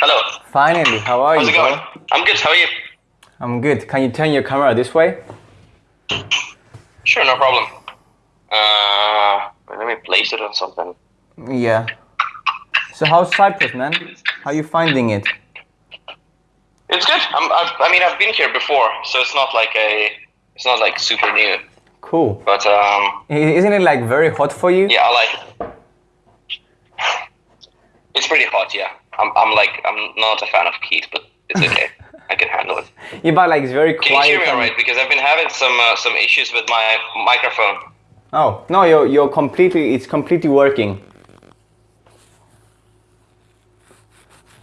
Hello. Finally, how are How's you? it going? bro? I'm good. How are you? I'm good. Can you turn your camera this way? Sure, no problem. Uh, let me place it on something. Yeah. So how's Cyprus, man? How are you finding it? It's good. I'm, I've, I mean, I've been here before, so it's not like a, it's not like super new. Cool. But um, Isn't it like very hot for you? yeah, I like. It. It's pretty hot. Yeah. I'm, I'm like, I'm not a fan of heat, but it's okay. I can handle it. Yeah, but like it's very quiet. Can you hear me alright? Because I've been having some uh, some issues with my microphone. Oh no, you're you're completely. It's completely working.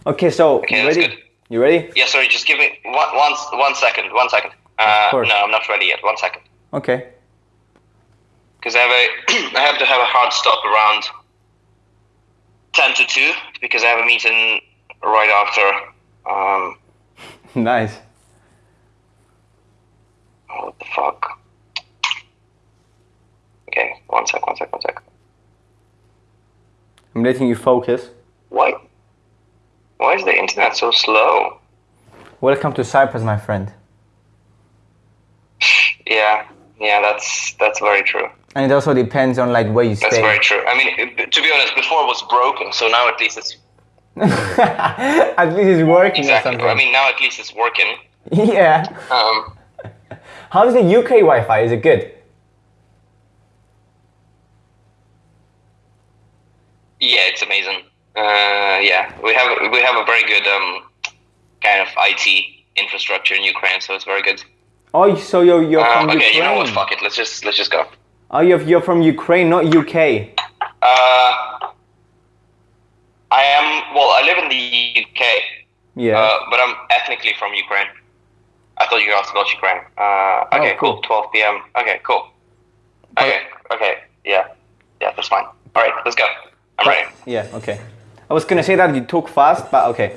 Okay, so Okay, you ready? good. You ready? Yeah, sorry. Just give me one one one second. One second. Uh, course. no, I'm not ready yet. One second. Okay. because I have a I have to have a hard stop around ten to two because I have a meeting right after. Um, nice. oh, what the fuck? Okay, one sec, one sec, one sec. I'm letting you focus. Why? Why is the internet so slow? Welcome to Cyprus, my friend. Yeah, yeah, that's that's very true. And it also depends on like where you stay. That's very true. I mean, to be honest, before it was broken, so now at least it's At least it's working exactly. I mean, now at least it's working. yeah. Um, How's the UK Wi-Fi? Is it good? Yeah, it's amazing. Uh, yeah, we have we have a very good um, kind of IT infrastructure in Ukraine, so it's very good. Oh, so you're you're from okay, Ukraine. you know what? Fuck it. Let's just let's just go. Oh, you're you're from Ukraine, not UK. Uh, I am well. I live in the UK, Yeah. uh, but I'm ethnically from Ukraine. I thought you asked about Ukraine. Uh, okay, Oh, cool. cool. 12 p.m. Okay, cool. Okay, okay, yeah, yeah, that's fine. All right, let's go. I'm ready. Yeah. Okay. I was gonna say that you talk fast, but okay.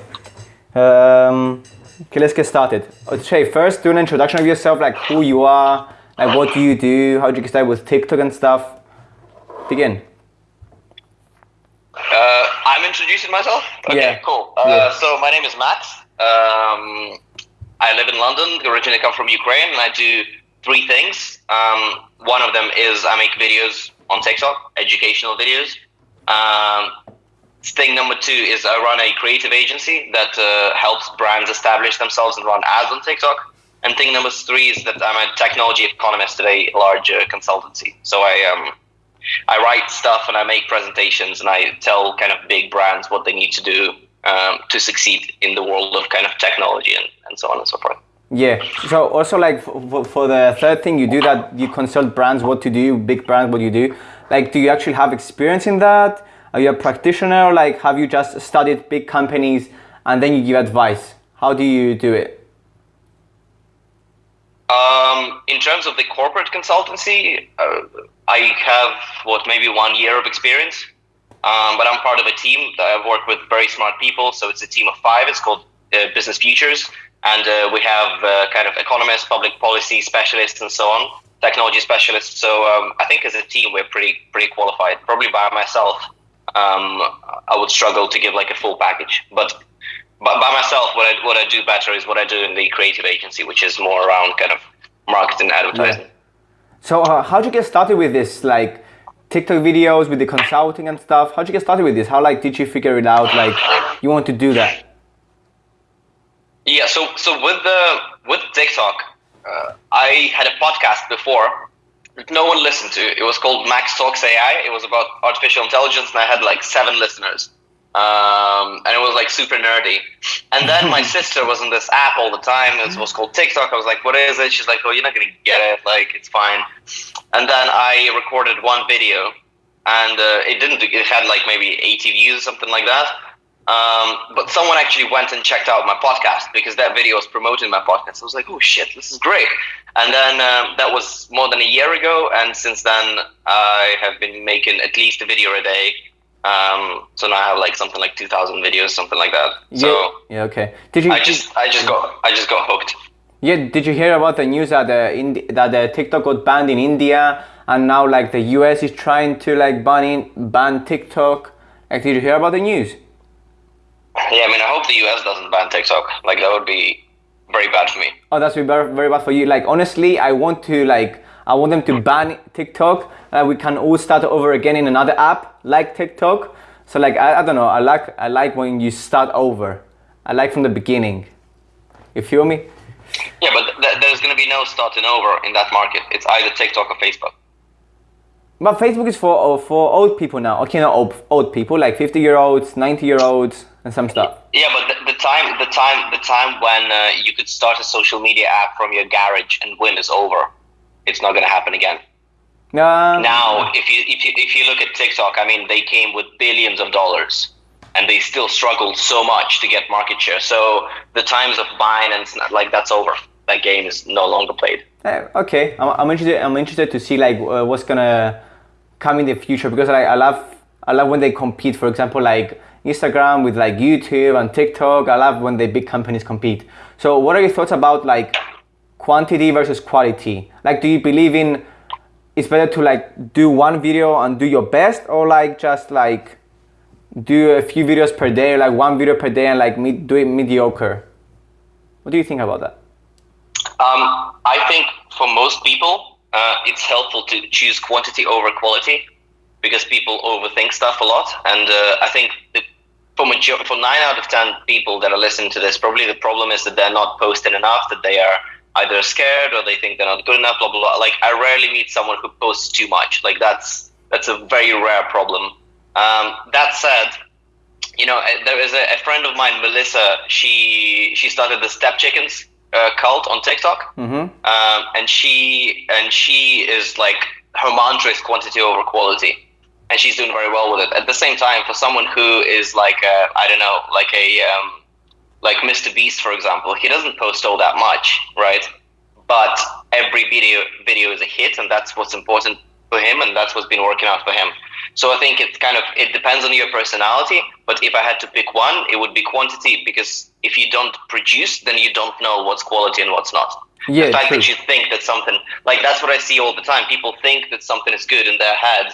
Um, okay, let's get started. Shay, first do an introduction of yourself, like who you are, like what do you do, how did you get started with TikTok and stuff. Begin. Uh, I'm introducing myself. Okay, Yeah. cool. Uh, Yeah. So my name is Max. Um, I live in London. Originally come from Ukraine, and I do three things. Um, one of them is I make videos on TikTok, educational videos. Um, thing number two is I run a creative agency that uh, helps brands establish themselves and run ads on TikTok. And thing number three is that I'm a technology economist at a large consultancy. So I um, I write stuff and I make presentations and I tell kind of big brands what they need to do um, to succeed in the world of kind of technology and, and so on and so forth. Yeah. So also like for, for the third thing, you do that. You consult brands what to do, big brands what you do. Like, do you actually have experience in that? Are you a practitioner? Like, have you just studied big companies and then you give advice? How do you do it? In terms of the corporate consultancy, uh, I have what maybe one year of experience, um, but I'm part of a team that I've worked with very smart people. So it's a team of five. It's called uh, Business Futures, and uh, we have uh, kind of economists, public policy specialists, and so on, technology specialists. So um, I think as a team we're pretty pretty qualified. Probably by myself, um, I would struggle to give like a full package, but but by myself, what I what I do better is what I do in the creative agency, which is more around kind of marketing, advertising. So uh, how'd you get started with this? Like TikTok videos with the consulting and stuff. How'd you get started with this? How like did you figure it out? Like you want to do that? Yeah. So so with the with TikTok, uh, I had a podcast before no one listened to. It was called Max Talks AI. It was about artificial intelligence, and I had like seven listeners. Um, and it was like super nerdy. And then my sister was on this app all the time. It was called TikTok. I was like, "What is it?" She's like, "Oh, you're not gonna get it. Like, it's fine." And then I recorded one video, and uh, it didn't. It had like maybe 80 views or something like that. Um, but someone actually went and checked out my podcast because that video was promoting my podcast. I was like, "Oh shit, this is great!" And then um, that was more than a year ago, and since then I have been making at least a video a day. Um, so now I have like something like 2,000 videos, something like that. So yeah. Yeah. Okay. Did you? I just, I just got, I just got hooked. Yeah, did you hear about the news that the Indi- that the TikTok got banned in India and now like the US is trying to like ban in, ban TikTok? Like, did you hear about the news? Yeah, I mean, I hope the US doesn't ban TikTok. Like that would be very bad for me. Oh, that's very very bad for you. Like honestly, I want to like I want them to ban TikTok. Uh, we can all start over again in another app like TikTok. So like I, I don't know. I like I like when you start over. I like from the beginning. You feel me? Yeah, but th- there's going to be no starting over in that market. It's either TikTok or Facebook. But Facebook is for for old people now. Okay, not old, old people, like 50 year olds, 90 year olds, and some stuff. Yeah, but the, the time, the time, the time when uh, you could start a social media app from your garage and win is over. It's not going to happen again. Um, Now, if you if you if you look at TikTok, I mean, they came with billions of dollars, and they still struggled so much to get market share. So the times of buying and sn- like that's over. That game is no longer played. Eh, okay, I'm, I'm interested. I'm interested to see like uh, what's gonna come in the future because like, I love I love when they compete. For example, like Instagram with like YouTube and TikTok. I love when the big companies compete. So, what are your thoughts about like quantity versus quality? Like, do you believe in it's better to like do one video and do your best, or like just like do a few videos per day, like one video per day, and like me- do it mediocre? What do you think about that? Um, I think for most people, uh, it's helpful to choose quantity over quality because people overthink stuff a lot. And uh, I think for major- for nine out of ten people that are listening to this, probably the problem is that they're not posting enough, that they are either scared or they think they're not good enough. Blah blah blah. Like I rarely meet someone who posts too much. Like that's that's a very rare problem. Um, that said, you know, uh, there is a, a friend of mine, Melissa. She she started the Step Chickens uh, cult on TikTok, Mm-hmm. um, and she and she is like her mantra is quantity over quality, and she's doing very well with it. At the same time, for someone who is like I I don't know, like a um, like Mr. Beast, for example, he doesn't post all that much, right? But every video video is a hit, and that's what's important for him, and that's what's been working out for him. So I think it's kind of it depends on your personality. But if I had to pick one, it would be quantity because if you don't produce, then you don't know what's quality and what's not. Yeah, the fact true. that you think that something like that's what I see all the time. People think that something is good in their head,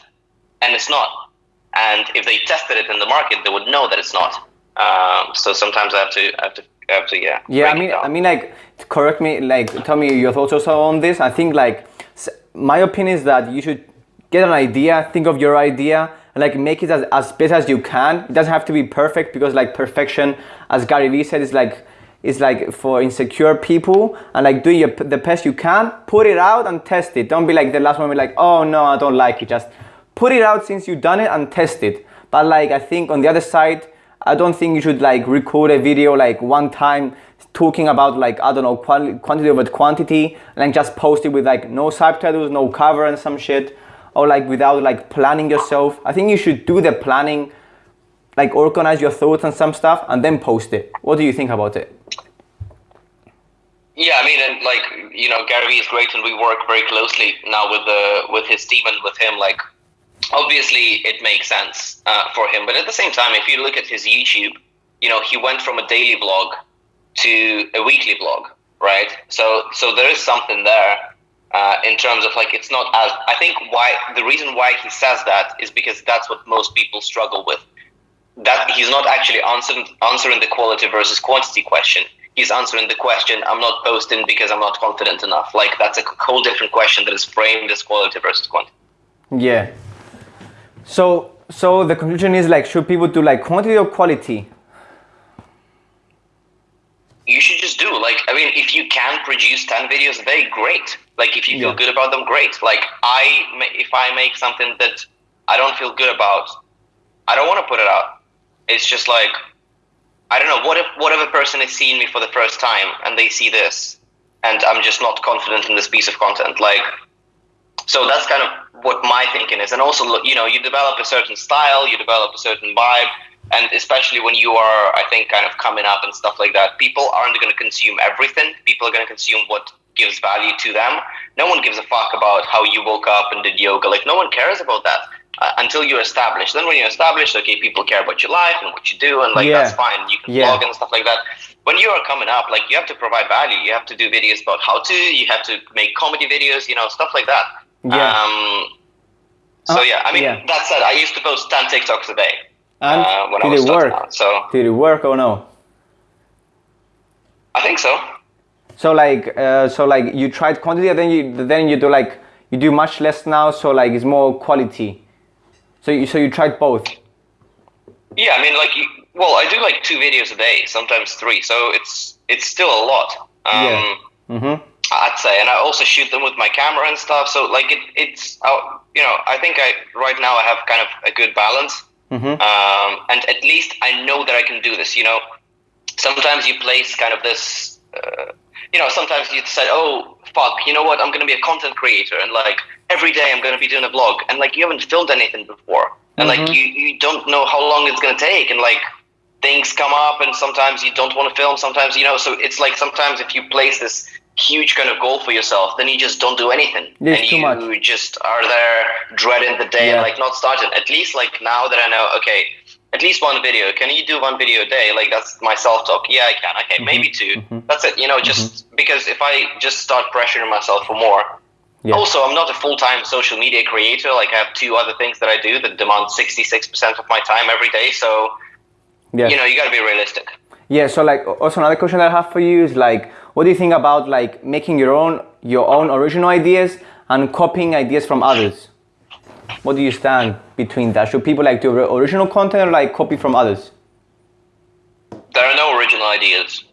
and it's not. And if they tested it in the market, they would know that it's not. Um, so sometimes I have to, I have to, I have to, yeah. Yeah, I mean. I mean, like, correct me, like, tell me your thoughts also on this. I think, like, my opinion is that you should get an idea, think of your idea, and like make it as, as best as you can. It doesn't have to be perfect because, like, perfection, as Gary Vee said, is like, is like for insecure people and like do your, the best you can, put it out and test it. Don't be like the last one, be like, oh no, I don't like it. Just put it out since you've done it and test it. But like, I think on the other side, I don't think you should like record a video like one time talking about like I don't know quantity over quantity and then just post it with like no subtitles, no cover and some shit, or like without like planning yourself. I think you should do the planning, like organize your thoughts and some stuff, and then post it. What do you think about it? Yeah, I mean, and like you know, Gary is great, and we work very closely now with the with his team and with him. Like, obviously, it makes sense uh, for him, but at the same time, if you look at his YouTube, you know, he went from a daily vlog to a weekly vlog, right? So, so there is something there uh, in terms of like it's not as. I think why the reason why he says that is because that's what most people struggle with. That he's not actually answering answering the quality versus quantity question he's answering the question i'm not posting because i'm not confident enough like that's a whole different question that is framed as quality versus quantity Yeah. So so the conclusion is like should people do like quantity or quality? you should just do like i mean if you can produce 10 videos a day great like if you feel Yeah. good about them great like i if i make something that i don't feel good about i don't want to put it out it's just like i don't know what if what if a person is seeing me for the first time and they see this and i'm just not confident in this piece of content like so that's kind of what my thinking is. And also you know you develop a certain style you develop a certain vibe and especially when you are i think kind of coming up and stuff like that people aren't going to consume everything. People are going to consume what gives value to them. No one gives a fuck about how you woke up and did yoga. Like no one cares about that uh, until you're established. Then when you're established okay people care about your life and what you do and like Yeah. that's fine. You can Yeah. vlog and stuff like that. When you are coming up like you have to provide value. You have to do videos about how to. You have to make comedy videos you know stuff like that Yeah. um, so Uh, yeah, I mean yeah. that said, I used to post ten TikToks a day. And uh, when I did was it work? out. So Did it work or no? I think so. So like, uh, so like you tried quantity, and then you then you do like you do much less now. So like it's more quality. So you so you tried both. Yeah, I mean, like, well, I do like two videos a day, sometimes three, so it's it's still a lot. Um, Yeah. Mm-hmm. I'd say, and I also shoot them with my camera and stuff. So like, it, it's uh, you know, I think I right now I have kind of a good balance, Mm-hmm. um, and at least I know that I can do this. You know, sometimes you place kind of this. Uh, you know, sometimes you say, "Oh, fuck! You know what? I'm going to be a content creator, and like every day I'm going to be doing a vlog." And like you haven't filmed anything before, and like Mhm. you you don't know how long it's going to take, and like things come up, and sometimes you don't want to film. Sometimes you know, so it's like sometimes if you place this huge kind of goal for yourself, then you just don't do anything, Yeah, it's and you much. just are there dreading the day, and like not starting. At least like now that I know, okay. At least one video. Can you do one video a day? Like that's my self-talk. Yeah, I can. Okay, maybe 2 mhm. That's it. You know, just because if I just start pressuring myself for more. Yeah. Also, I'm not a full-time social media creator. Like I have two other things that I do that demand 66% of my time every day. So Yeah. you know, you got to be realistic. Yeah, so like also another question that I have for you is like what do you think about like making your own your own original ideas and copying ideas from others? What do you stand between that? Should people like do original content or like copy from others? There are no original ideas.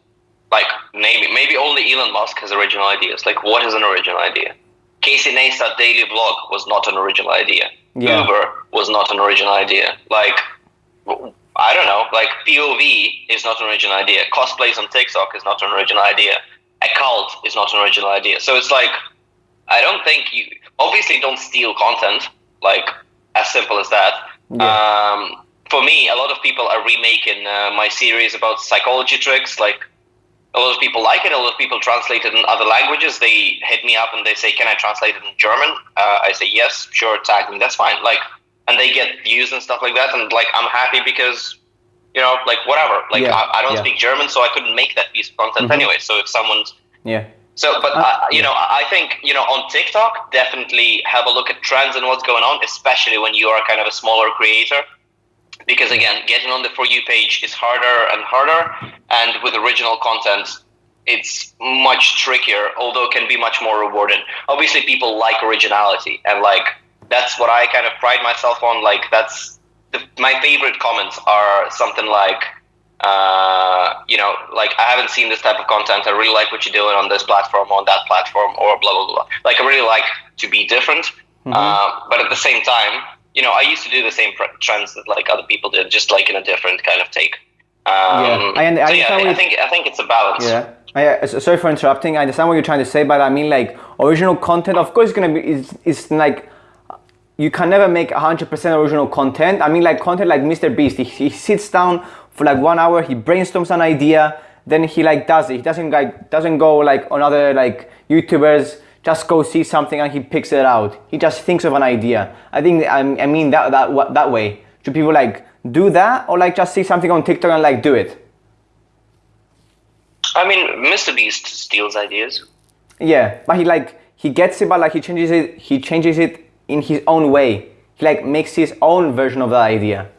Like maybe maybe only Elon Musk has original ideas. Like what is an original idea? Casey Neistat daily vlog was not an original idea. Yeah. Uber was not an original idea. Like I don't know. Like POV is not an original idea. Cosplays on TikTok is not an original idea. A cult is not an original idea. So it's like I don't think you obviously don't steal content. Like as simple as that. Yeah. Um, for me, a lot of people are remaking uh, my series about psychology tricks. Like a lot of people like it. A lot of people translate it in other languages. They hit me up and they say, "Can I translate it in German?" Uh, I say, "Yes, sure, tag me. That's fine." Like, and they get views and stuff like that. And like, I'm happy because, you know, like whatever. Like, Yeah, I, I don't yeah. speak German, so I couldn't make that piece of content Mhm. anyway. So if someone's Yeah. so, but Uh, uh, you know, I I think you know on TikTok, definitely have a look at trends and what's going on, especially when you are kind of a smaller creator, because again, getting on the for you page is harder and harder, and with original content, it's much trickier, although it can be much more rewarding. Obviously, people like originality, and like that's what I kind of pride myself on. Like that's the, my favorite comments are something like uh, you know, like I haven't seen this type of content. I really like what you're doing on this platform, on that platform, or blah blah blah. Like I really like to be different, uh, but at the same time, you know, I used to do the same pr- trends that like other people did, just like in a different kind of take. Um, Yeah, I I so yeah, understand I think I think it's a balance. Yeah. I, uh, sorry for interrupting. I understand what you're trying to say, but I mean like original content. Of course, it's gonna be. It's, it's like you can never make 100% original content. I mean like content like Mr. Beast. He, he sits down for like one hour. He brainstorms an idea. Then he like does it. He doesn't like doesn't go like on other like YouTubers. Just go see something and he picks it out. He just thinks of an idea. I think I, I mean that that that way. Should people like do that or like just see something on TikTok and like do it? I mean, Mr. Beast steals ideas. Yeah, but he like he gets it, but like he changes it. He changes it in his own way. He like makes his own version of the idea.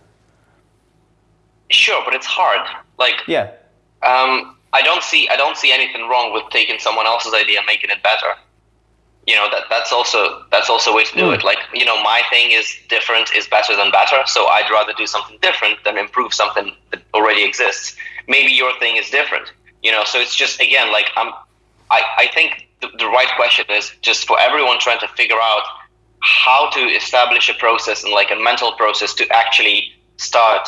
Sure, but it's hard. Like, Yeah, um, I don't see I don't see anything wrong with taking someone else's idea and making it better. You know that that's also that's also a way to do Mm. it. Like you know, my thing is different is better than better. So I'd rather do something different than improve something that already exists. Maybe your thing is different. You know, so it's just again like I'm. I I think the, the right question is just for everyone trying to figure out how to establish a process and like a mental process to actually start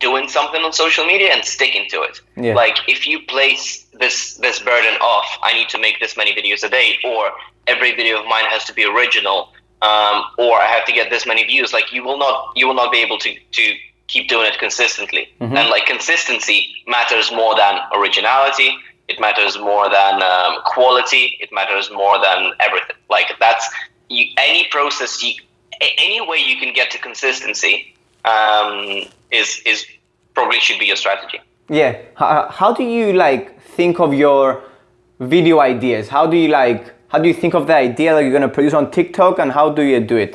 doing something on social media and sticking to it. Yeah. Like if you place this this burden off, I need to make this many videos a day, or every video of mine has to be original, um, or I have to get this many views. Like you will not you will not be able to to keep doing it consistently. And like consistency matters more than originality. It matters more than um, quality. It matters more than everything. Like that's you, any process, you, any way you can get to consistency um, is is probably should be your strategy. yeah. How, how do you like think of your video ideas? How do you like? How do you think of the idea that you're gonna produce on TikTok, and how do you do it?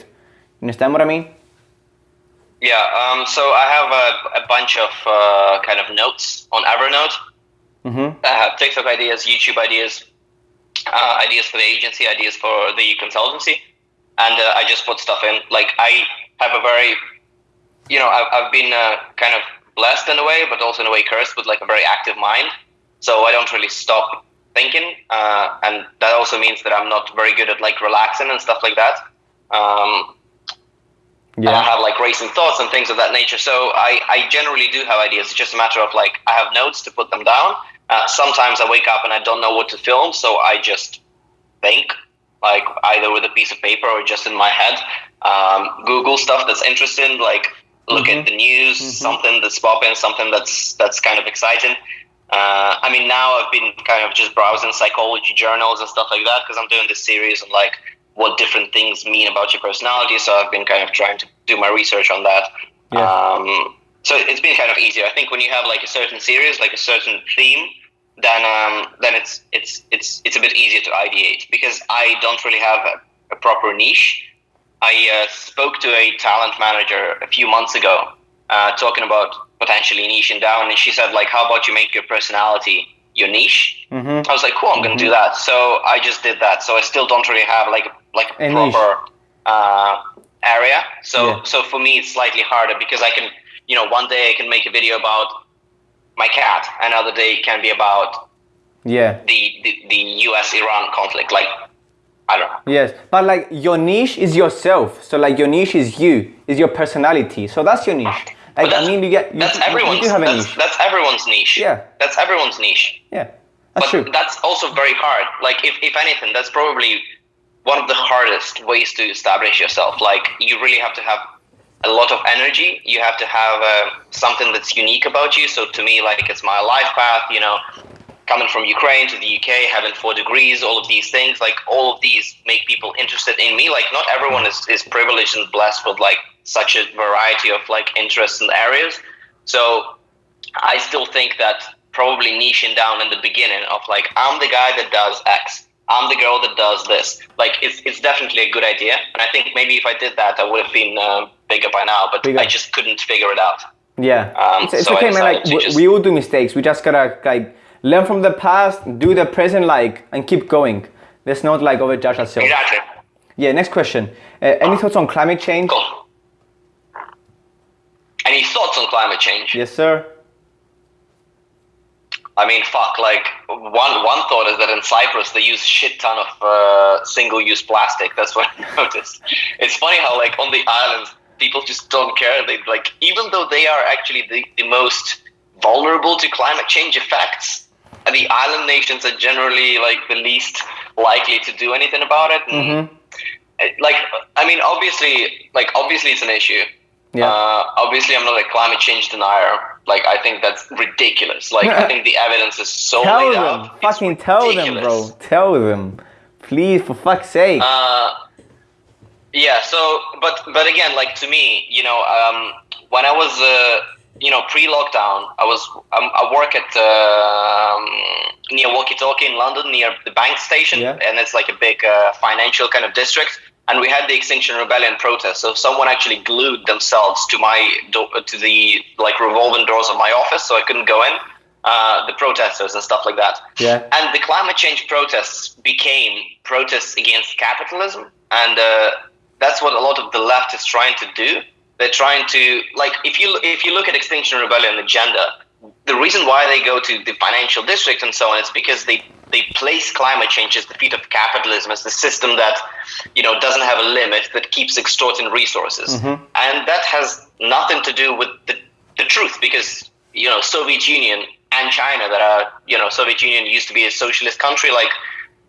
You understand what I mean? Yeah, um, so I have a, a bunch of uh, kind of notes on Evernote. Mm-hmm. I have TikTok ideas, YouTube ideas, uh, ideas for the agency, ideas for the consultancy, and uh, I just put stuff in. Like I have a very, you know, I've, I've been uh, kind of blessed in a way, but also in a way cursed with like a very active mind. So I don't really stop thinking, uh, and that also means that I'm not very good at like relaxing and stuff like that. Um, Yeah. I have like racing thoughts and things of that nature. So I, I generally do have ideas. It's just a matter of like I have notes to put them down. Uh, sometimes I wake up and I don't know what to film, so I just think like either with a piece of paper or just in my head. Um, Google stuff that's interesting, like look at the news, something that's popping, something that's that's kind of exciting. Uh, I mean, now I've been kind of just browsing psychology journals and stuff like that because I'm doing this series on like what different things mean about your personality. So I've been kind of trying to do my research on that. Yeah. Um, so it's been kind of easier. I think when you have like a certain series, like a certain theme, then um, then it's it's it's it's a bit easier to ideate because I don't really have a, a proper niche. I uh, spoke to a talent manager a few months ago, uh, talking about potentially niching down, and she said like, "How about you make your personality your niche?" Mm-hmm. I was like, "Cool, I'm gonna do that." So I just did that. So I still don't really have like like a A proper uh, area. So Yeah. so for me, it's slightly harder because I can, you know, one day I can make a video about my cat, another day can be about Yeah. the the, the U.S. Iran conflict. Like, I don't know. Yes, but like your niche is yourself. So like your niche is you, is your personality. So that's your niche. Like I mean, you get you, that's everyone's. You do have a that's, niche. that's everyone's niche. Yeah. That's everyone's niche. Yeah, that's but true. that's also very hard. Like, if, if anything, that's probably one of the hardest ways to establish yourself. Like, you really have to have a lot of energy. You have to have uh, something that's unique about you. So, to me, like, it's my life path, you know, coming from Ukraine to the UK, having four degrees, all of these things, like, all of these make people interested in me. Like, not everyone is, is privileged and blessed with, like, such a variety of, like, interests and areas. So, I still think that probably niching down in the beginning of like I'm the guy that does X, I'm the girl that does this. Like it's it's definitely a good idea, and I think maybe if I did that, I would have been uh, bigger by now. But Bigger. I just couldn't figure it out. Yeah, Um, it's, it's so okay, man. Like we, just- we all do mistakes. We just gotta like learn from the past, do the present, like, and keep going. Let's not like overjudge ourselves. Exactly. Yeah. Next question. Uh, any thoughts on climate change? Cool. Any thoughts on climate change? Yes, sir. I mean, fuck. Like one one thought is that in Cyprus they use shit ton of uh, single-use plastic. That's what I noticed. It's funny how like on the islands people just don't care. They like even though they are actually the, the most vulnerable to climate change effects, and the island nations are generally like the least likely to do anything about it. Mm-hmm. uh, Like I mean, obviously, like obviously it's an issue. Yeah. Uh, obviously, I'm not a climate change denier. Like, I think that's ridiculous. Like, I think the evidence is so tell laid them. out. Fucking tell them, bro. Tell them. Please, for fuck's sake. Uh, yeah. So, but but again, like to me, you know, um, when I was, uh, you know, pre-lockdown, I was um, I work at um, near Walkie Talkie in London, near the bank station, Yeah. and it's like a big uh, financial kind of district. And we had the Extinction Rebellion protest. So someone actually glued themselves to my do- to the like revolving doors of my office, so I couldn't go in. Uh, the protesters and stuff like that. Yeah. And the climate change protests became protests against capitalism, and uh, that's what a lot of the left is trying to do. They're trying to like if you if you look at Extinction Rebellion agenda, the reason why they go to the financial district and so on is because they they place climate change as the feet of capitalism as the system that you know doesn't have a limit that keeps extorting resources mm-hmm. and that has nothing to do with the, the truth because you know soviet union and china that are you know soviet union used to be a socialist country like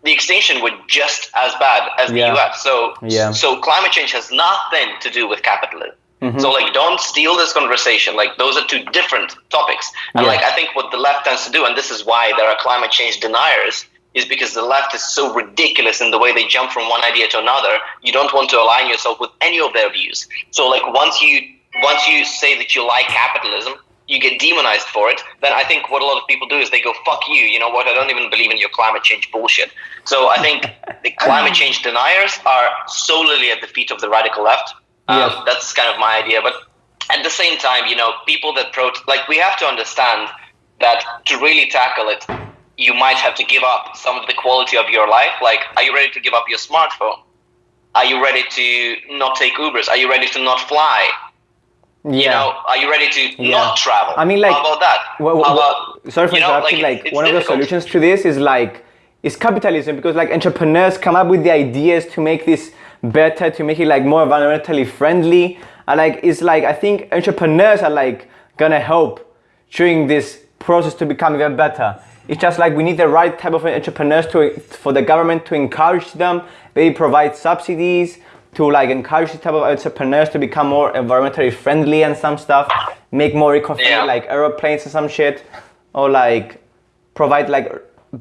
the extinction were just as bad as Yeah. the us so Yeah. so climate change has nothing to do with capitalism Mm-hmm. so like don't steal this conversation. Like those are two different topics. And like i think what the left tends to do and this is why there are climate change deniers is because the left is so ridiculous in the way they jump from one idea to another. You don't want to align yourself with any of their views. So like once you once you say that you like capitalism you get demonized for it then i think what a lot of people do is they go fuck you. You know what? I don't even believe in your climate change bullshit. So i think the climate change deniers are solely at the feet of the radical left um, Yes. that's kind of my idea but at the same time, you know, people that pro like we have to understand that to really tackle it, you might have to give up some of the quality of your life. Like, are you ready to give up your smartphone? Are you ready to not take Ubers? Are you ready to not fly? Yeah. You know, are you ready to Yeah. not travel? I mean, like, how about that? Well, how well, about, sorry for know, interrupting. like, one of the solutions to this is like is capitalism because like entrepreneurs come up with the ideas to make this better, to make it like more environmentally friendly. And like it's like I think entrepreneurs are like gonna help during this process to become even better. It's just like we need the right type of entrepreneurs to for the government to encourage them, maybe provide subsidies to like encourage the type of entrepreneurs to become more environmentally friendly and some stuff, make more eco-friendly Yeah. like aeroplanes and some shit, or like provide like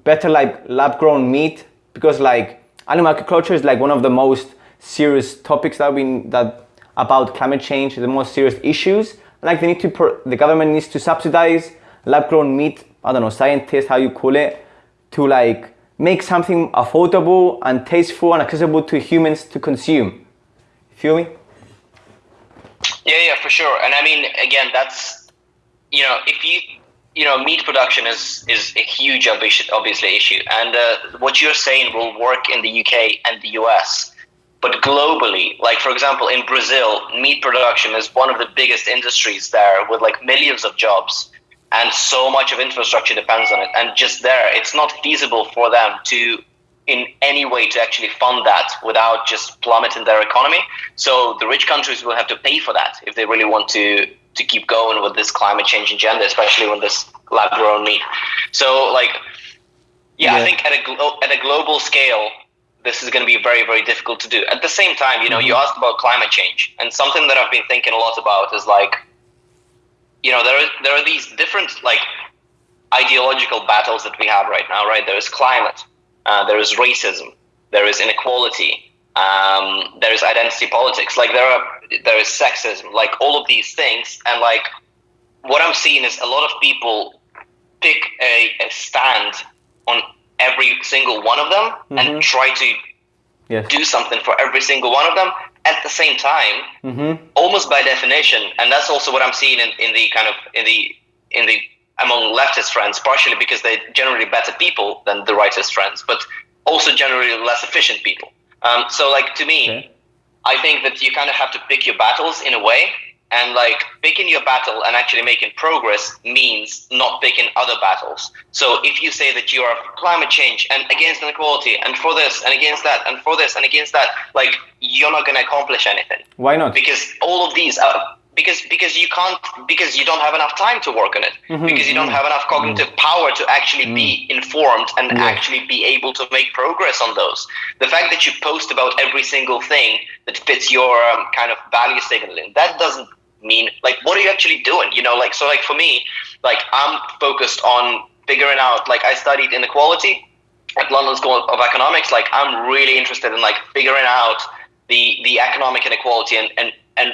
better like lab grown meat because like animal agriculture is like one of the most serious topics that we that about climate change the most serious issues. Like they need to the government needs to subsidize lab grown meat i don't know scientists how you call it to like make something affordable and tasteful and accessible to humans to consume. Feel me? Yeah, yeah, for sure. And I mean, again, that's you know, if you you know, meat production is is a huge obvi- obviously issue, and uh, what you're saying will work in the UK and the US, but globally, like for example, in Brazil, meat production is one of the biggest industries there, with like millions of jobs, and so much of infrastructure depends on it. And just there, it's not feasible for them to in any way to actually fund that without just plummeting their economy. So the rich countries will have to pay for that if they really want to to keep going with this climate change agenda, especially with this lab grown meat. So like, yeah, Yeah. I think at a at a global scale, this is going to be very very difficult to do. At the same time, you know, you asked about climate change, and something that I've been thinking a lot about is like, you know, there are there are these different like ideological battles that we have right now, right? There is climate, uh, there is racism, there is inequality, um, there is identity politics. Like there are there is sexism, like all of these things, and like what I'm seeing is a lot of people pick a, a stand on every single one of them Mhm. and try to yes do something for every single one of them at the same time mm-hmm. almost by definition, and that's also what I'm seeing in, in the kind of in the in the among leftist friends, partially because they're generally better people than the rightist friends, but also generally less efficient people. Um, so, like to me, Okay. I think that you kind of have to pick your battles in a way, and like picking your battle and actually making progress means not picking other battles. So if you say that you are for climate change and against inequality and for this and against that and for this and against that, like you're not going to accomplish anything why not because all of these are because because you can't because you don't have enough time to work on it Mhm, because you don't mhm. have enough cognitive power to actually be informed and Yeah. actually be able to make progress on those the fact that you post about every single thing that fits your um, kind of value signaling that doesn't mean like what are you actually doing you know like so like for me like i'm focused on figuring out like i studied inequality at London School of Economics, like I'm really interested in like figuring out the the economic inequality and and and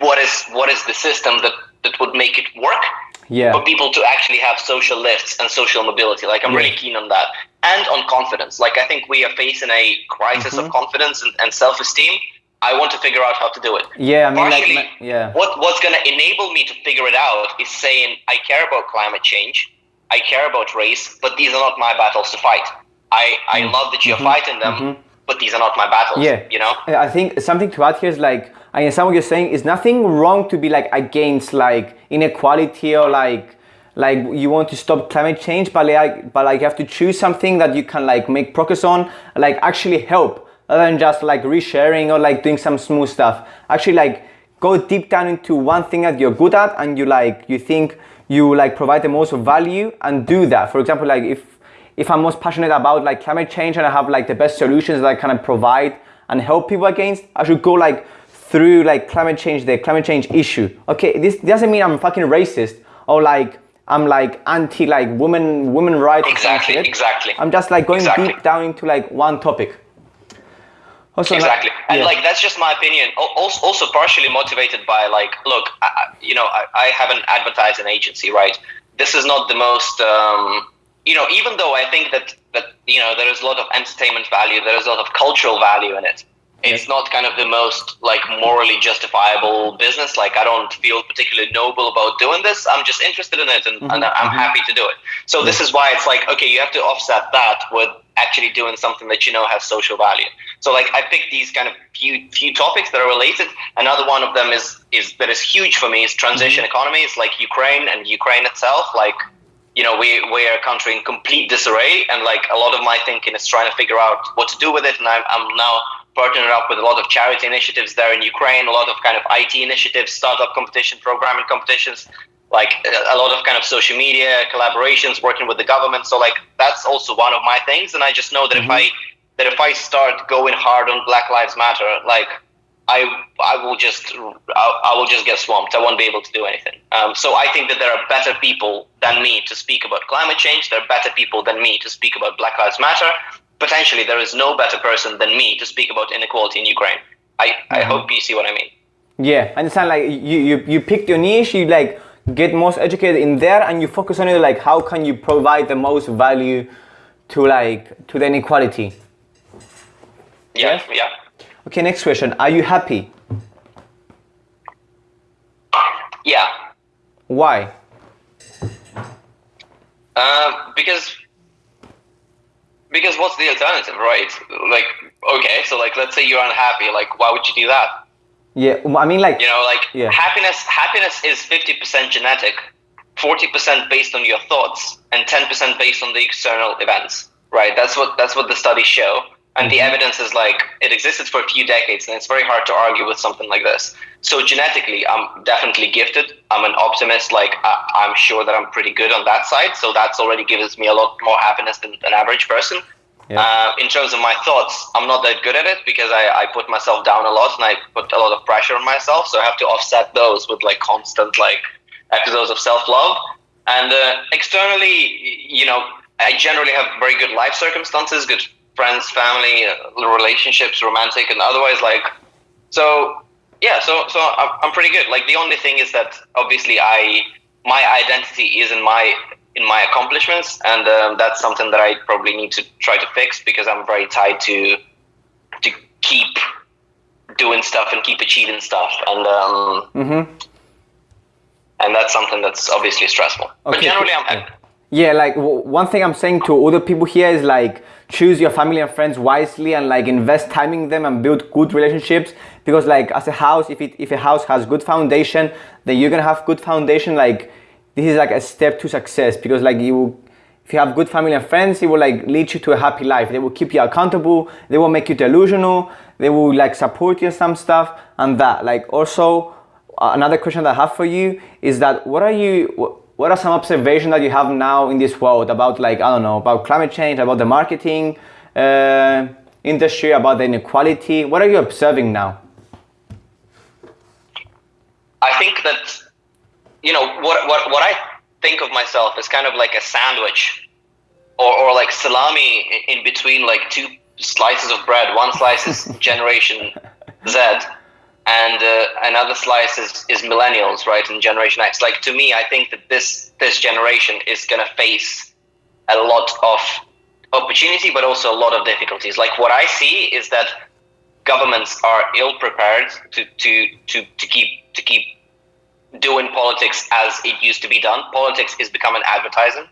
what is what is the system that that would make it work yeah for people to actually have social lifts and social mobility. Like I'm Yeah. really keen on that and on confidence. Like I think we are facing a crisis Mm-hmm. of confidence and, and self esteem. I want to figure out how to do it. yeah i mean like Partially, yeah What what's going to enable me to figure it out is saying I care about climate change, I care about race, but these are not my battles to fight. I I mm. love that you're mm-hmm. fighting them, mm-hmm. but these are not my battles. Yeah. you know. I think something to add here is like I understand what you're saying. Is nothing wrong to be like against like inequality or like like you want to stop climate change, but like but like you have to choose something that you can like make progress on, like actually help, rather than just like resharing or like doing some smooth stuff. Actually like go deep down into one thing that you're good at and you like you think you like provide the most value and do that. For example, like if if I'm most passionate about like climate change and I have like the best solutions that I kind of provide and help people against, I should go like through like climate change, the climate change issue. Okay, this doesn't mean I'm fucking racist or like I'm like anti like women women rights. Exactly, exactly. I'm just like going Exactly. deep down into like one topic. Also, like- Exactly, and yeah. like that's just my opinion. Also, also partially motivated by like, look, I, you know, I, I have an advertising agency, right? This is not the most, um, you know, even though I think that that you know there is a lot of entertainment value, there is a lot of cultural value in it. It's not kind of the most like morally justifiable business. Like I don't feel particularly noble about doing this. I'm just interested in it and, and I'm happy to do it. So this is why it's like okay, you have to offset that with actually doing something that you know has social value. So like I picked these kind of few few topics that are related. Another one of them is is that is huge for me is transition mm-hmm. economies like Ukraine and Ukraine itself. Like you know we we're a country in complete disarray, and like a lot of my thinking is trying to figure out what to do with it. And I'm I'm now partnered up with a lot of charity initiatives there in Ukraine, a lot of kind of IT initiatives, startup competition, programming competitions, like a lot of kind of social media collaborations, working with the government. So like that's also one of my things, and I just know that Mm-hmm. if I that if I start going hard on Black Lives Matter, like I I will just I, I will just get swamped. I won't be able to do anything. Um, so I think that there are better people than me to speak about climate change. There are better people than me to speak about Black Lives Matter. Potentially, there is no better person than me to speak about inequality in Ukraine. I, I hope you see what I mean. Yeah, I understand. Like you, you, you picked your niche. You like get most educated in there, and you focus on it. Like how can you provide the most value to like to the inequality? Yeah, yeah. Okay, next question. Are you happy? Yeah. Why? Um, because because what's the alternative, right? Like, okay, so like, let's say you're unhappy. Like, why would you do that? Yeah, um, I mean like You know, like Yeah. happiness. Happiness is fifty percent genetic, forty percent based on your thoughts, and ten percent based on the external events. Right. That's what that's what the studies show, and the mm-hmm. evidence is like it existed for a few decades, and it's very hard to argue with something like this. So genetically, I'm definitely gifted. I'm an optimist. Like I, I'm sure that I'm pretty good on that side. So that's already gives me a lot more happiness than an average person. Yeah. Uh, in terms of my thoughts, I'm not that good at it because I, I put myself down a lot and I put a lot of pressure on myself. So I have to offset those with like constant like episodes of self love. And uh, externally, you know, I generally have very good life circumstances, good friends, family, uh, relationships, romantic and otherwise. Like, so yeah, so so I'm, I'm pretty good. Like the only thing is that obviously I my identity is in my in my accomplishments, and um, that's something that I probably need to try to fix because I'm very tied to to keep doing stuff and keep achieving stuff, and um, Mm-hmm. and that's something that's obviously stressful. But generally, I'm happy. Yeah, like w- one thing I'm saying to other people here is like choose your family and friends wisely and like invest time in them and build good relationships because like as a house, if it if a house has good foundation, then you're gonna have good foundation. Like this is like a step to success because like you, if you have good family and friends, it will like lead you to a happy life. They will keep you accountable. They will make you delusional. They will like support you some stuff and that. Like also uh, another question that I have for you is that what are you wh- what are some observations that you have now in this world about like I don't know about climate change about the marketing uh, industry about the inequality what are you observing now I think that you know what what what I think of myself is kind of like a sandwich, or or like salami in between like two slices of bread. One slice is Generation Z, and uh, another slice is, is millennials, right? And Generation X. Like to me, I think that this this generation is gonna face a lot of opportunity, but also a lot of difficulties. Like what I see is that governments are ill prepared to to to to keep to keep doing politics as it used to be done. Politics is becoming advertising.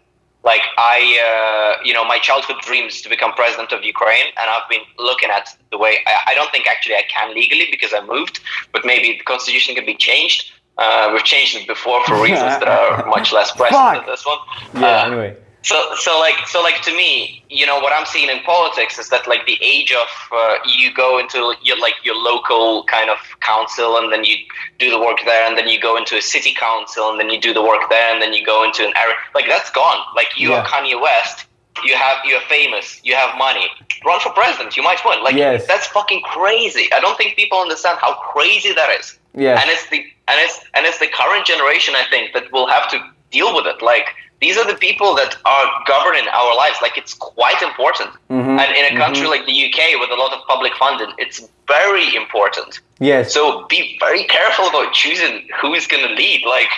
Like I, uh, you know, my childhood dreams to become president of Ukraine, and I've been looking at the way. I, I don't think actually I can legally because I moved, but maybe the constitution can be changed. Uh, we've changed it before for reasons that are much less pressing than this one. yeah Uh, anyway so, so like, so like to me, you know, what I'm seeing in politics is that like the age of uh, you go into your like your local kind of council, and then you do the work there, and then you go into a city council, and then you do the work there, and then you go into an area like that's gone. Like you Yeah. are Kanye West, you have you're famous, you have money, run for president, you might win. Like Yes. that's fucking crazy. I don't think people understand how crazy that is yeah and it's the and it's and it's the current generation i think that will have to deal with it like these are the people that are governing our lives like it's quite important Mhm, and in a country like the uk with a lot of public funding it's very important yes so be very careful about choosing who is going to lead like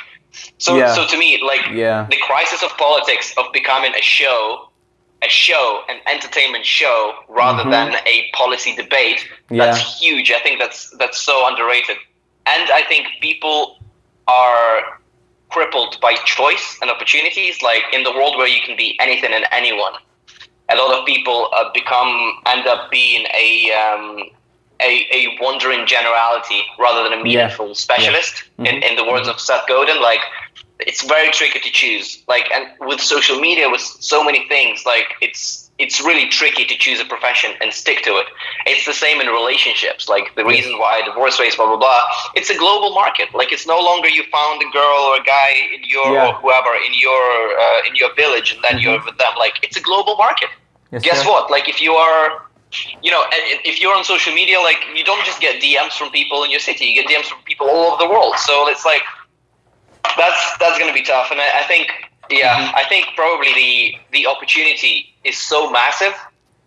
so Yeah. so to me like Yeah. the crisis of politics of becoming a show a show, an entertainment show, rather Mhm. than a policy debate. Yeah. That's huge. I think that's that's so underrated. And I think people are crippled by choice and opportunities. Like in the world where you can be anything and anyone, a lot of people uh, become end up being a um, a, a wandering generality rather than a meaningful specialist. In, in the words of Seth Godin, like it's very tricky to choose. Like and with social media, with so many things, like it's it's really tricky to choose a profession and stick to it. It's the same in relationships. Like the reason why divorce rates, blah blah blah. It's a global market. Like it's no longer you found a girl or a guy in your Yeah. or whoever in your uh, in your village and then you're with them. Like it's a global market. Yes, Guess sir. what? Like if you are, you know, if you're on social media, like you don't just get DMs from people in your city. You get DMs from people all over the world. So it's like that's that's gonna be tough. And I, I think, yeah, Mm-hmm. I think probably the the opportunity is so massive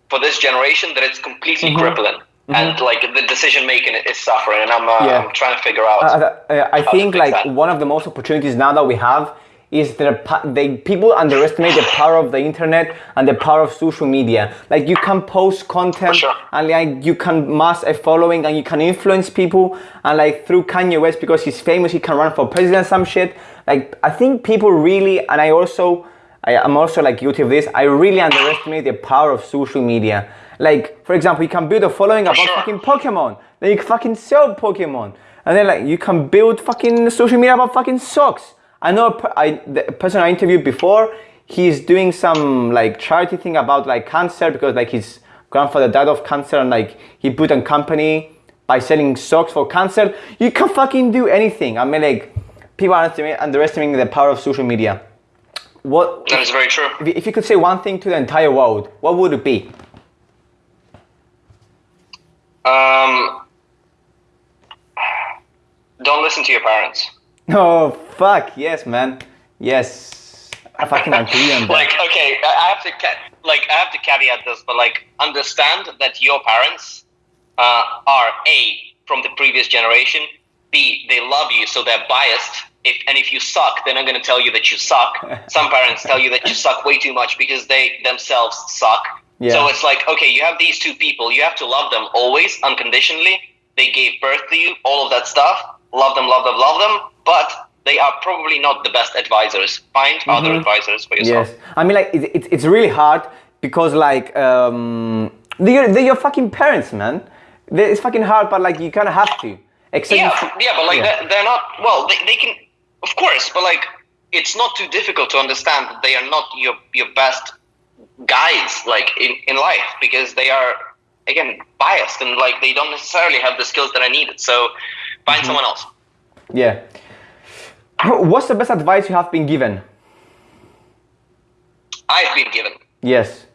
for this generation that it's completely Mhm. crippling. And like the decision making is suffering, and I'm, uh, Yeah. I'm trying to figure out. Uh, uh, I think like that. one of the most opportunities now that we have is that they people underestimate the power of the internet and the power of social media. Like you can post content sure. and like you can mass a following and you can influence people and like through Kanye West because he's famous he can run for president some shit. Like I think people really and I also I am also like guilty of this. I really underestimate the power of social media. Like for example, you can build a following about sure. fucking Pokemon. Then you can fucking sell Pokemon. And then like you can build fucking social media about fucking socks. I know a I, the person I interviewed before, he's doing some like charity thing about like cancer because like his grandfather died of cancer and like he put a company by selling socks for cancer. You can fucking do anything. I mean like people are underestimating the power of social media. What that is very true. if you- could say one thing to the entire world, what would it be? Um, don't listen to your parents. Oh fuck yes, man. Yes, I fucking agree on that. like okay i I have to like i have to caveat this but like understand that your parents uh, are a from the previous generation b they love you so they're biased if and if you suck they're not going to tell you that you suck some parents tell you that you suck way too much because they themselves suck Yeah. so it's like okay you have these two people you have to love them always unconditionally they gave birth to you all of that stuff love them love them love them but they are probably not the best advisors find other advisors for yourself Yes, I mean like it, it, it's really hard because like um, they're, they're your fucking parents, man. It's fucking hard, but like you kind of have to. Except yeah, yeah, but like Yeah. They're, they're not. Well, they, they can, of course, but like it's not too difficult to understand that they are not your your best guides, like in in life, because they are again biased and like they don't necessarily have the skills that I needed. So find Mm-hmm. someone else. yeah. What's the best advice you have been given? I've been given. Yes.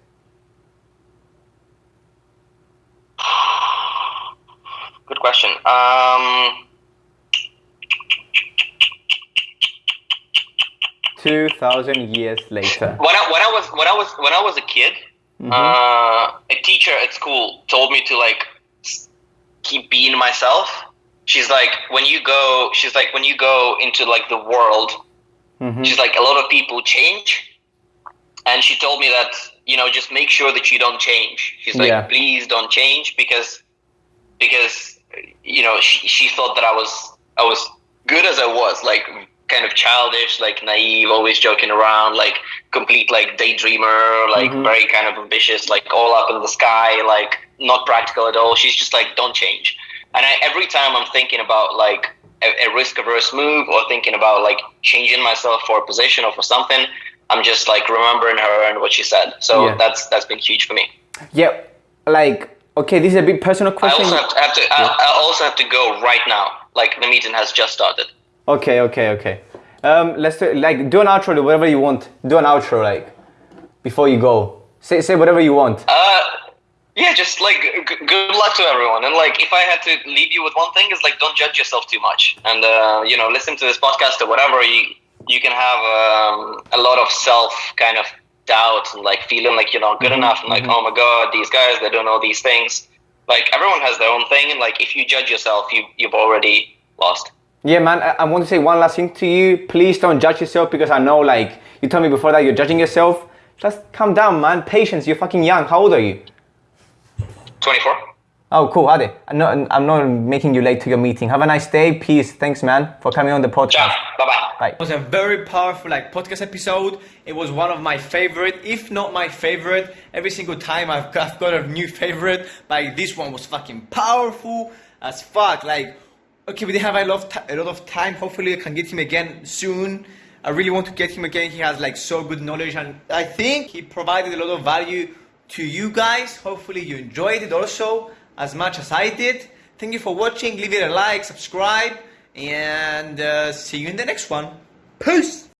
Good question. Um, Two thousand years later. when I when I was when I was when I was a kid, uh, a teacher at school told me to like keep being myself. She's like, when you go, she's like, when you go into like the world, Mhm. she's like, a lot of people change, and she told me that you know just make sure that you don't change. She's like, Yeah. please don't change because because you know she, she thought that I was I was good as I was, like kind of childish, like naive, always joking around, like complete like daydreamer, like Mhm. very kind of ambitious, like all up in the sky, like not practical at all. She's just like, don't change. And I, every time I'm thinking about like a, a risk averse move or thinking about like changing myself for a position or for something, I'm just like remembering her and what she said. So Yeah. that's that's been huge for me. Yeah. Like okay, this is a big personal I question. also have to, have to I, I also have to go right now. Like the meeting has just started. Okay, okay, okay. Um, let's do, like do an outro, do whatever you want. Do an outro, like before you go. Say say whatever you want. Uh, yeah, just like g- good luck to everyone. And like, if I had to leave you with one thing, is like don't judge yourself too much, and uh, you know, listen to this podcast or whatever. You you can have um, a lot of self kind of doubt and like feeling like you're not good enough, and like oh my god, these guys they don't know these things. Like everyone has their own thing, and like if you judge yourself, you you've already lost. Yeah, man. I, I want to say one last thing to you. Please don't judge yourself because I know, like you told me before that you're judging yourself. Just calm down, man. Patience. You're fucking young. How old are you? 24. Oh, cool, Ade. I'm not, I'm not making you late to your meeting. Have a nice day. Peace. Thanks, man, for coming on the Ciao. podcast. Bye bye. Bye. It was a very powerful like podcast episode. It was one of my favorite, if not my favorite. Every single time I've got, I've got a new favorite. Like this one was fucking powerful as fuck. Like, okay, we have a lot, of a lot of time. Hopefully, I can get him again soon. I really want to get him again. He has like so good knowledge, and I think he provided a lot of value to you guys. Hopefully, you enjoyed it also as much as I did. Thank you for watching. Leave it a like, subscribe, and uh, see you in the next one. Peace.